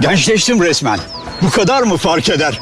Gençleştim resmen. Bu kadar mı fark eder?